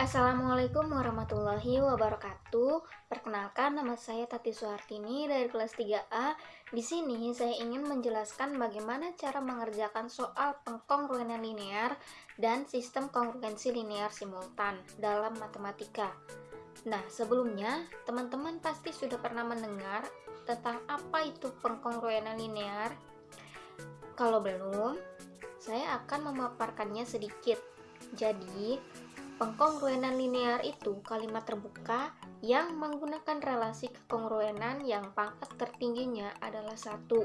Assalamualaikum warahmatullahi wabarakatuh. Perkenalkan nama saya Tati Suhartini dari kelas 3A. Di sini saya ingin menjelaskan bagaimana cara mengerjakan soal pengkongruenan linear dan sistem kongruensi linear simultan dalam matematika. Nah, sebelumnya teman-teman pasti sudah pernah mendengar tentang apa itu pengkongruenan linear. Kalau belum, saya akan memaparkannya sedikit. Jadi, Pengkongruenan linear itu kalimat terbuka yang menggunakan relasi kekongruenan yang pangkat tertingginya adalah satu.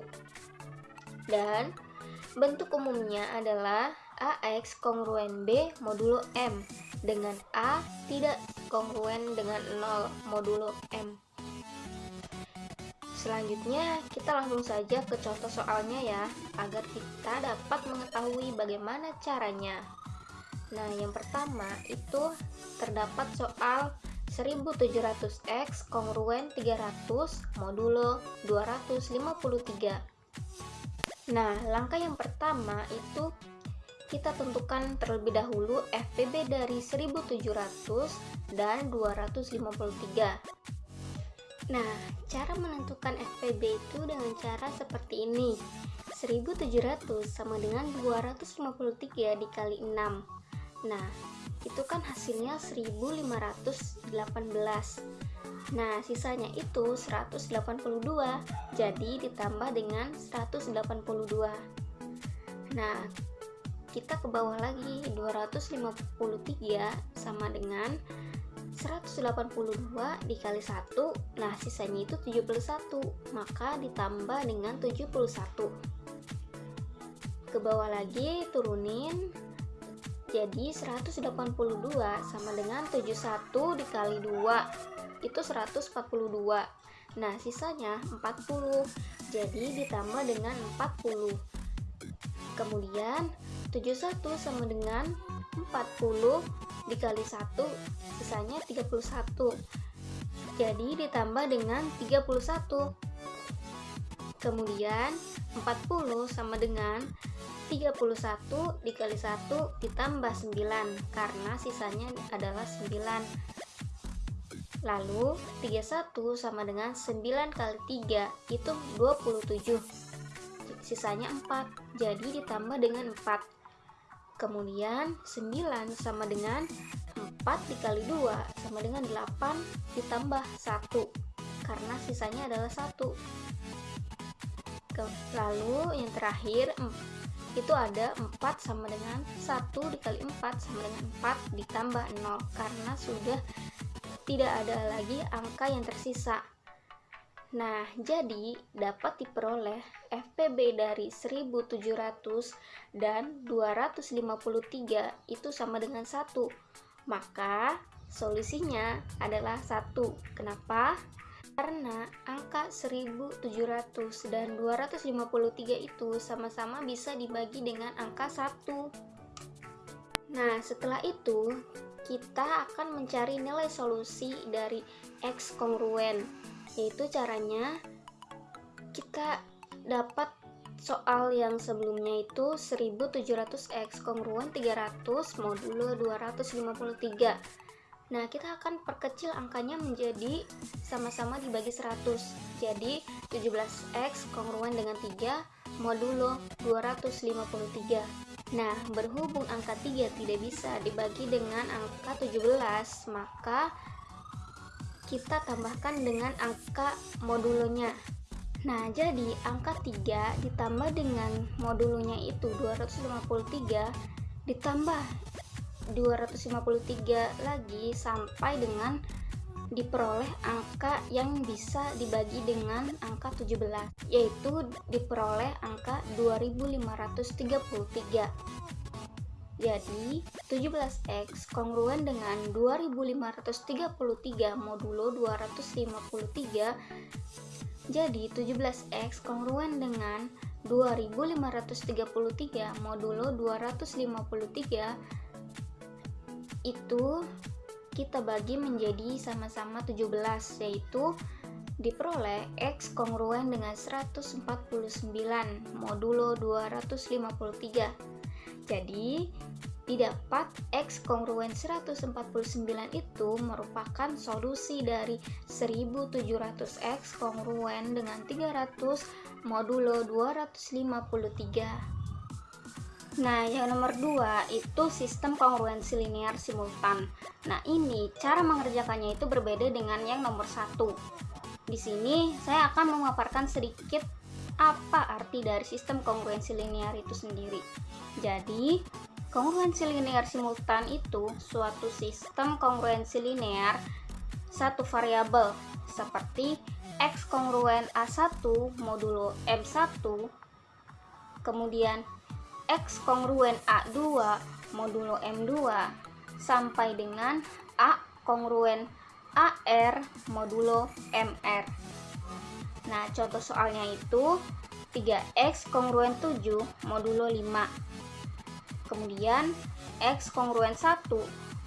Dan bentuk umumnya adalah AX kongruen B modulo M dengan A tidak kongruen dengan 0 modulo M. Selanjutnya, kita langsung saja ke contoh soalnya ya, agar kita dapat mengetahui bagaimana caranya. Nah, yang pertama itu terdapat soal 1700X kongruen 300 modulo 253. Nah, langkah yang pertama itu kita tentukan terlebih dahulu FPB dari 1700 dan 253. Nah, cara menentukan FPB itu dengan cara seperti ini. 1700 sama dengan 253 dikali 6 Nah, itu kan hasilnya 1518. Nah, sisanya itu 182. Jadi ditambah dengan 182. Nah, kita ke bawah lagi 253 sama dengan 182 dikali 1 nah sisanya itu 71 maka ditambah dengan 71 ke bawah lagi turunin jadi 182 sama dengan 71 dikali 2 itu 142. Nah, sisanya 40. Jadi ditambah dengan 40. Kemudian 71 sama dengan 40 dikali 1 sisanya 31. Jadi ditambah dengan 31. Kemudian 40 sama dengan 31 dikali 1 ditambah 9 karena sisanya adalah 9 lalu 31 sama dengan 9 kali 3 itu 27 sisanya 4 jadi ditambah dengan 4 kemudian 9 sama dengan 4 dikali 2 sama dengan 8 ditambah 1 karena sisanya adalah 1 lalu yang terakhir itu ada 4 sama dengan 1 dikali 4 sama dengan 4 ditambah 0 karena sudah tidak ada lagi angka yang tersisa Nah, jadi dapat diperoleh FPB dari 1700 dan 253 itu sama dengan 1. Maka solusinya adalah 1. Kenapa? Karena angka 1700 dan 253 itu sama-sama bisa dibagi dengan angka 1. Nah, setelah itu kita akan mencari nilai solusi dari X kongruen, yaitu caranya kita dapat soal yang sebelumnya itu 1700X kongruen 300 modulo 253 Nah, kita akan perkecil angkanya menjadi sama-sama dibagi 100. Jadi, 17X kongruen dengan 3 modulo 253. Nah, berhubung angka 3 tidak bisa dibagi dengan angka 17, maka kita tambahkan dengan angka modulonya. Nah, jadi angka 3 ditambah dengan modulonya itu 253 ditambah 253 lagi sampai dengan diperoleh angka yang bisa dibagi dengan angka 17 yaitu diperoleh angka 2533 jadi 17x kongruen dengan 2533 modulo 253 jadi 17x kongruen dengan 2533 modulo 253 itu kita bagi menjadi sama-sama 17 yaitu diperoleh X kongruen dengan 149 modulo 253 jadi didapat X kongruen 149 itu merupakan solusi dari 1700X kongruen dengan 300 modulo 253. Nah, yang nomor 2 itu sistem kongruensi linear simultan. Nah, ini cara mengerjakannya itu berbeda dengan yang nomor 1. Di sini saya akan memaparkan sedikit apa arti dari sistem kongruensi linear itu sendiri. Jadi, Kongruensi linear simultan itu suatu sistem kongruensi linear satu variabel seperti X kongruen A1 modulo M1 kemudian X kongruen A2 modulo M2 sampai dengan A kongruen AR modulo MR nah contoh soalnya itu 3X kongruen 7 modulo 5 kemudian X kongruen 1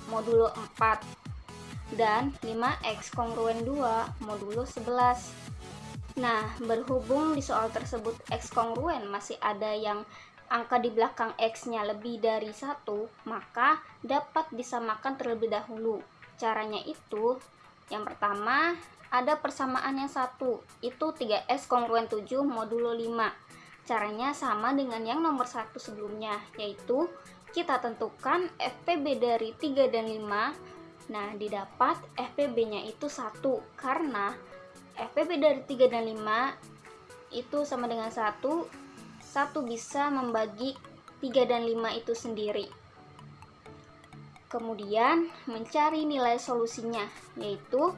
modulo 4 dan 5X kongruen 2 modulo 11 nah berhubung di soal tersebut X kongruen masih ada yang angka di belakang X nya lebih dari satu maka dapat disamakan terlebih dahulu caranya itu yang pertama ada persamaan yang satu itu 3S kongruen 7 modulo 5 Caranya sama dengan yang nomor satu sebelumnya, yaitu kita tentukan FPB dari 3 dan 5. Nah, didapat FPB-nya itu satu karena FPB dari 3 dan 5 itu sama dengan satu satu bisa membagi 3 dan 5 itu sendiri. Kemudian mencari nilai solusinya, yaitu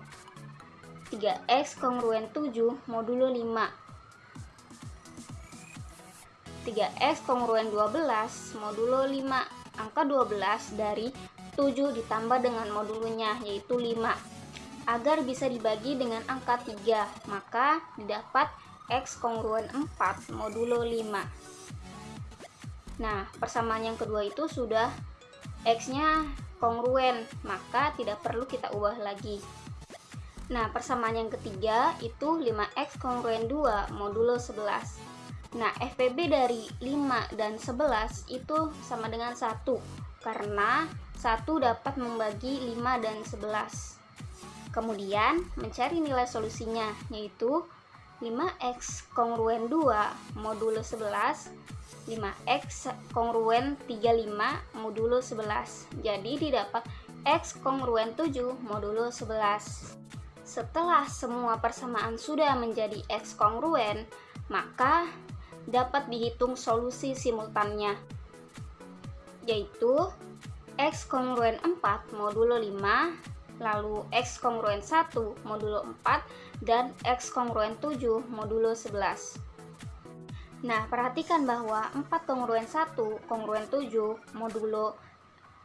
3x kongruen 7 modulo 5 3x kongruen 12 modulo 5 angka 12 dari 7 ditambah dengan modulunya yaitu 5 agar bisa dibagi dengan angka 3 maka didapat x kongruen 4 modulo 5 nah persamaan yang kedua itu sudah x nya kongruen maka tidak perlu kita ubah lagi. Nah persamaan yang ketiga itu 5x kongruen 2 modulo 11 Nah, FPB dari 5 dan 11 itu sama dengan 1 karena 1 dapat membagi 5 dan 11. Kemudian, mencari nilai solusinya yaitu 5x kongruen 2 modulo 11 5x kongruen 35 modulo 11 jadi didapat x kongruen 7 modulo 11 setelah semua persamaan sudah menjadi x kongruen maka dapat dihitung solusi simultannya yaitu X kongruen 4 modulo 5 lalu X kongruen 1 modulo 4 dan X kongruen 7 modulo 11 nah perhatikan bahwa 4 kongruen 1 kongruen 7 modulo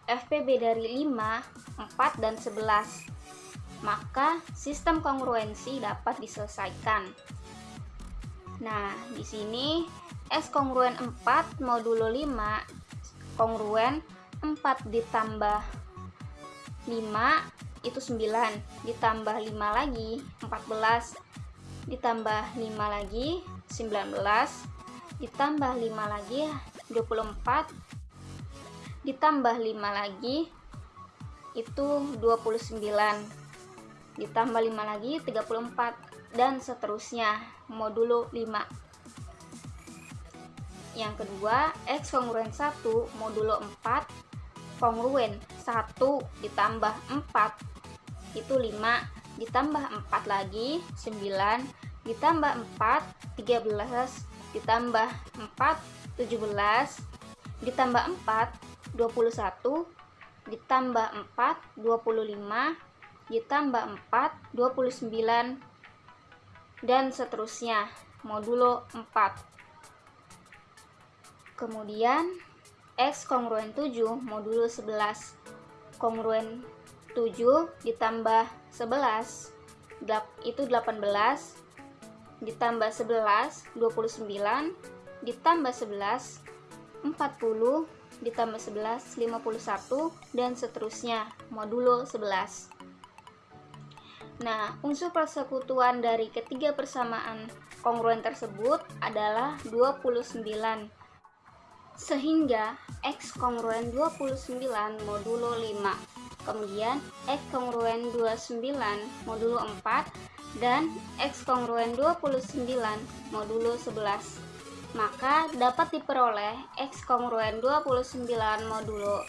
FPB dari 5, 4, dan 11 maka sistem kongruensi dapat diselesaikan. Nah, di sini S kongruen 4 modulo 5 kongruen 4 ditambah 5 itu 9 ditambah 5 lagi 14 ditambah 5 lagi 19 ditambah 5 lagi 24 ditambah 5 lagi itu 29 ditambah 5 lagi 34 dan seterusnya modulo 5 yang kedua X kongruen 1 modulo 4 kongruen 1 ditambah 4 itu 5 ditambah 4 lagi 9 ditambah 4 13 ditambah 4 17 ditambah 4 21 ditambah 4 25 ditambah 4 29 dan seterusnya. Modulo 4 kemudian X kongruen 7 modulo 11 kongruen 7 ditambah 11 itu 18 ditambah 11 29 ditambah 11 40 ditambah 11 51 dan seterusnya modulo 11 Nah, unsur persekutuan dari ketiga persamaan kongruen tersebut adalah 29. Sehingga X kongruen 29 modulo 5, kemudian X kongruen 29 modulo 4, dan X kongruen 29 modulo 11 maka dapat diperoleh X kongruen 29 modulo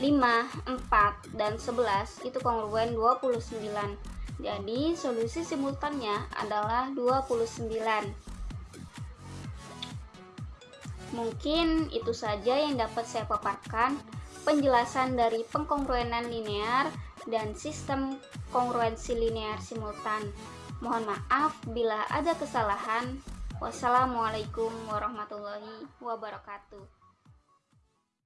5, 4, dan 11 itu kongruen 29 jadi solusi simultannya adalah 29 mungkin itu saja yang dapat saya paparkan penjelasan dari pengkongruenan linear dan sistem kongruensi linear simultan mohon maaf bila ada kesalahan Wassalamualaikum warahmatullahi wabarakatuh.